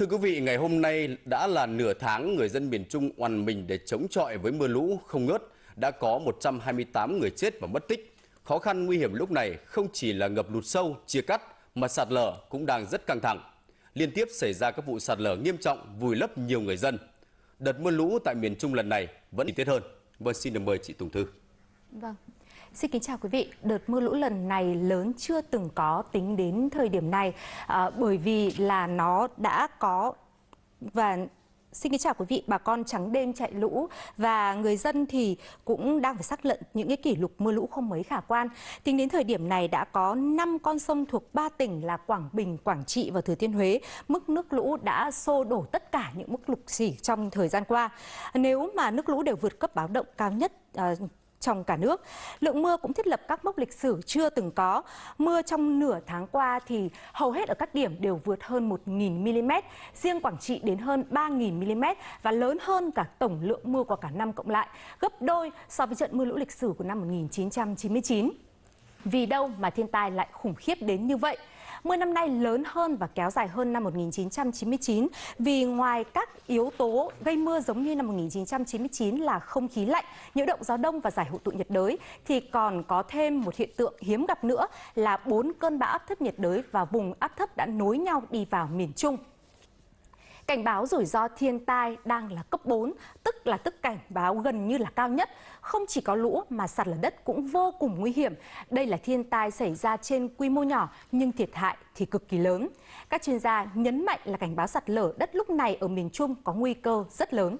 Thưa quý vị, ngày hôm nay đã là nửa tháng người dân miền Trung oằn mình để chống chọi với mưa lũ không ngớt. Đã có 128 người chết và mất tích. Khó khăn nguy hiểm lúc này không chỉ là ngập lụt sâu, chia cắt, mà sạt lở cũng đang rất căng thẳng. Liên tiếp xảy ra các vụ sạt lở nghiêm trọng vùi lấp nhiều người dân. Đợt mưa lũ tại miền Trung lần này vẫn tiết hơn. Vâng, xin được mời chị Tùng Thư. Vâng. Xin kính chào quý vị. Đợt mưa lũ lần này lớn chưa từng có tính đến thời điểm này à, bởi vì là nó đã có và Xin kính chào quý vị, bà con trắng đêm chạy lũ và người dân thì cũng đang phải xác lận những cái kỷ lục mưa lũ không mấy khả quan. Tính đến thời điểm này đã có 5 con sông thuộc 3 tỉnh là Quảng Bình, Quảng Trị và Thừa Thiên Huế. Mức nước lũ đã xô đổ tất cả những mức lục xỉ trong thời gian qua. Nếu mà nước lũ đều vượt cấp báo động cao nhất à, trong cả nước. Lượng mưa cũng thiết lập các mốc lịch sử chưa từng có. Mưa trong nửa tháng qua thì hầu hết ở các điểm đều vượt hơn 1.000 mm, riêng Quảng Trị đến hơn 3.000 mm và lớn hơn cả tổng lượng mưa của cả năm cộng lại, gấp đôi so với trận mưa lũ lịch sử của năm 1999. Vì đâu mà thiên tai lại khủng khiếp đến như vậy? Mưa năm nay lớn hơn và kéo dài hơn năm 1999 vì ngoài các yếu tố gây mưa giống như năm 1999 là không khí lạnh, nhiễu động gió đông và giải hội tụ nhiệt đới thì còn có thêm một hiện tượng hiếm gặp nữa là bốn cơn bão áp thấp nhiệt đới và vùng áp thấp đã nối nhau đi vào miền Trung. Cảnh báo rủi ro thiên tai đang là cấp 4, tức là tức cảnh báo gần như là cao nhất. Không chỉ có lũ mà sạt lở đất cũng vô cùng nguy hiểm. Đây là thiên tai xảy ra trên quy mô nhỏ nhưng thiệt hại thì cực kỳ lớn. Các chuyên gia nhấn mạnh là cảnh báo sạt lở đất lúc này ở miền Trung có nguy cơ rất lớn.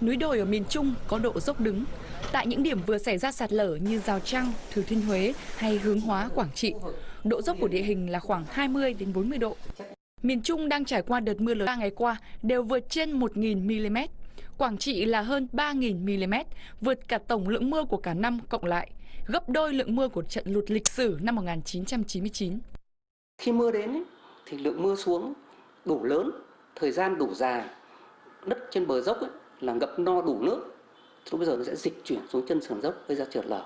Núi đồi ở miền Trung có độ dốc đứng. Tại những điểm vừa xảy ra sạt lở như Giao Trăng, Thừa Thiên Huế hay Hướng Hóa, Quảng Trị, độ dốc của địa hình là khoảng 20 đến 40 độ. Miền Trung đang trải qua đợt mưa lớn 3 ngày qua đều vượt trên 1.000 mm. Quảng Trị là hơn 3.000 mm, vượt cả tổng lượng mưa của cả năm cộng lại, gấp đôi lượng mưa của trận lụt lịch sử năm 1999. Khi mưa đến thì lượng mưa xuống đủ lớn, thời gian đủ dài, đất trên bờ dốc ấy, là ngập no đủ nước lúc bây giờ nó sẽ dịch chuyển xuống chân sườn dốc gây ra trượt lở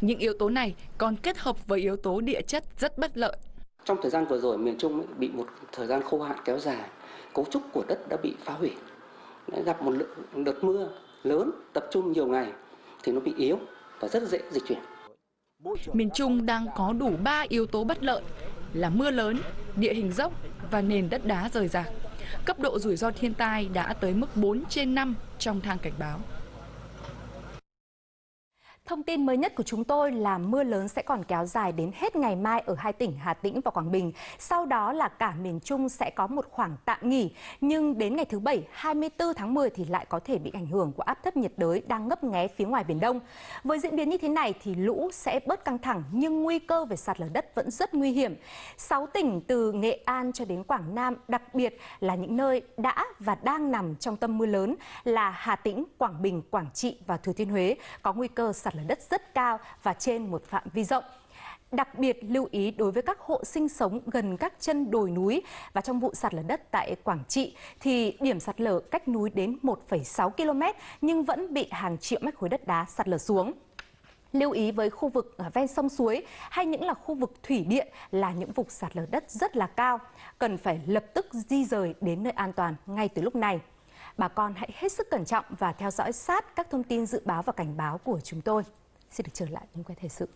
những yếu tố này còn kết hợp với yếu tố địa chất rất bất lợi. Trong thời gian vừa rồi miền Trung bị một thời gian khô hạn kéo dài cấu trúc của đất đã bị phá hủy gặp một lượng đợt mưa lớn tập trung nhiều ngày thì nó bị yếu và rất dễ dịch chuyển. Miền Trung đang có đủ 3 yếu tố bất lợi là mưa lớn, địa hình dốc và nền đất đá rời rạc. Cấp độ rủi ro thiên tai đã tới mức 4 trên 5 trong thang cảnh báo. Thông tin mới nhất của chúng tôi là mưa lớn sẽ còn kéo dài đến hết ngày mai ở hai tỉnh Hà Tĩnh và Quảng Bình. Sau đó là cả miền Trung sẽ có một khoảng tạm nghỉ. Nhưng đến ngày thứ Bảy 24 tháng 10 thì lại có thể bị ảnh hưởng của áp thấp nhiệt đới đang ngấp nghé phía ngoài Biển Đông. Với diễn biến như thế này thì lũ sẽ bớt căng thẳng nhưng nguy cơ về sạt lở đất vẫn rất nguy hiểm. 6 tỉnh từ Nghệ An cho đến Quảng Nam đặc biệt là những nơi đã và đang nằm trong tâm mưa lớn là Hà Tĩnh, Quảng Bình, Quảng Trị và Thừa Thiên Huế có nguy cơ sạt lở đất rất cao và trên một phạm vi rộng. Đặc biệt lưu ý đối với các hộ sinh sống gần các chân đồi núi và trong vụ sạt lở đất tại Quảng Trị thì điểm sạt lở cách núi đến 1,6 km nhưng vẫn bị hàng triệu mét khối đất đá sạt lở xuống. Lưu ý với khu vực à, ven sông suối hay những là khu vực thủy điện là những vùng sạt lở đất rất là cao, cần phải lập tức di rời đến nơi an toàn ngay từ lúc này bà con hãy hết sức cẩn trọng và theo dõi sát các thông tin dự báo và cảnh báo của chúng tôi. Xin được trở lại những quay thời sự.